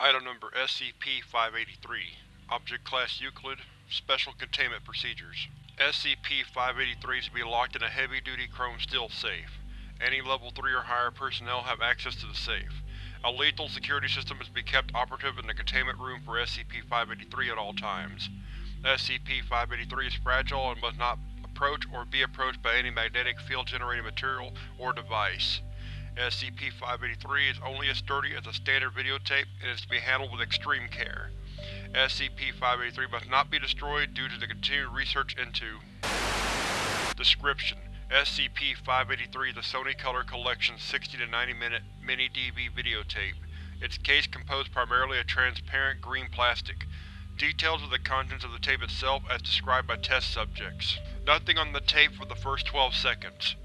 SCP-583 Object Class Euclid Special Containment Procedures SCP-583 is to be locked in a heavy-duty chrome steel safe. Any Level 3 or higher personnel have access to the safe. A lethal security system is to be kept operative in the containment room for SCP-583 at all times. SCP-583 is fragile and must not approach or be approached by any magnetic field-generating material or device. SCP-583 is only as sturdy as a standard videotape and is to be handled with extreme care. SCP-583 must not be destroyed due to the continued research into Description: SCP-583 is a Sony Color Collection 60 to 90 minute mini-DV videotape, its case composed primarily of transparent green plastic. Details of the contents of the tape itself as described by test subjects. Nothing on the tape for the first 12 seconds.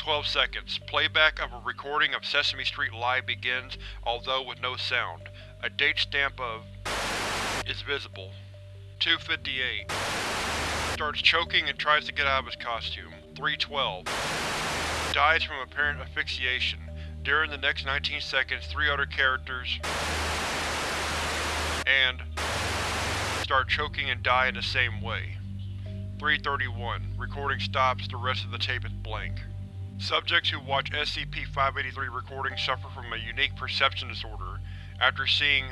12 seconds. Playback of a recording of Sesame Street Live begins, although with no sound. A date stamp of is visible. 258. Starts choking and tries to get out of his costume. 312. Dies from apparent asphyxiation. During the next 19 seconds, three other characters and start choking and die in the same way. 331. Recording stops, the rest of the tape is blank. Subjects who watch SCP-583 recordings suffer from a unique perception disorder. After seeing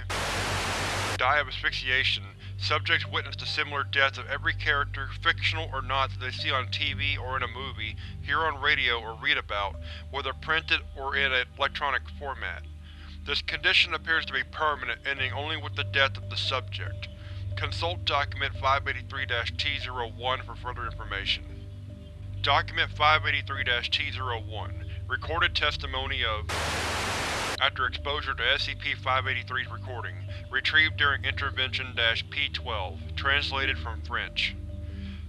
die of asphyxiation, subjects witness the similar deaths of every character, fictional or not, that they see on TV or in a movie, hear on radio or read about, whether printed or in an electronic format. This condition appears to be permanent, ending only with the death of the subject. Consult Document 583-T01 for further information. Document 583-T01 Recorded testimony of after exposure to SCP-583's recording, retrieved during Intervention-P-12, translated from French.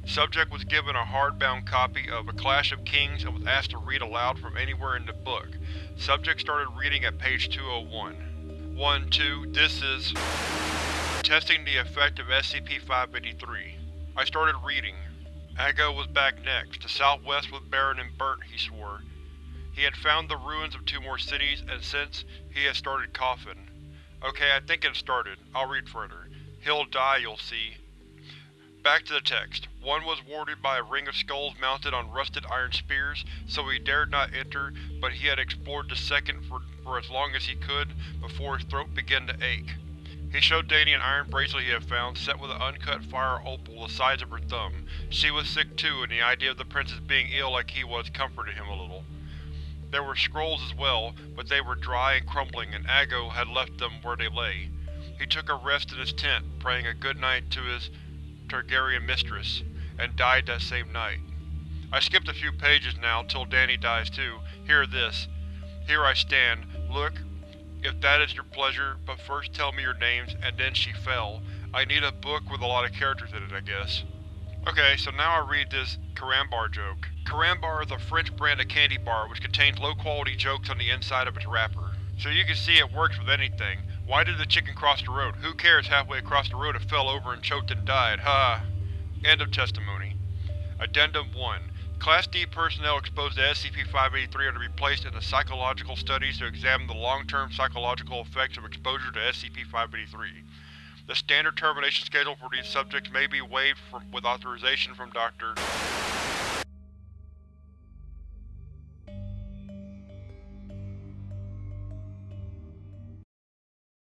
Subject was given a hardbound copy of A Clash of Kings and was asked to read aloud from anywhere in the book. Subject started reading at page 201. 1-2, this is… Testing the effect of SCP-583. I started reading. Aggo was back next. To southwest was barren and burnt, he swore. He had found the ruins of two more cities, and since, he had started coughing. Okay, I think it started. I'll read further. He'll die, you'll see. Back to the text. One was warded by a ring of skulls mounted on rusted iron spears, so he dared not enter, but he had explored the second for, for as long as he could, before his throat began to ache. He showed Dany an iron bracelet he had found, set with an uncut fire opal the size of her thumb. She was sick too, and the idea of the princess being ill like he was comforted him a little. There were scrolls as well, but they were dry and crumbling, and Aggo had left them where they lay. He took a rest in his tent, praying a good night to his Targaryen mistress, and died that same night. I skipped a few pages now, till Dany dies too. Hear this. Here I stand. Look, if that is your pleasure, but first tell me your names, and then she fell. I need a book with a lot of characters in it, I guess. Okay, so now I read this Carambar joke. Carambar is a French brand of candy bar which contains low-quality jokes on the inside of its wrapper. So you can see it works with anything. Why did the chicken cross the road? Who cares halfway across the road it fell over and choked and died, ha! End of testimony. Addendum 1. Class D personnel exposed to SCP-583 are to be placed in the psychological studies to examine the long-term psychological effects of exposure to SCP-583. The standard termination schedule for these subjects may be waived from, with authorization from Dr.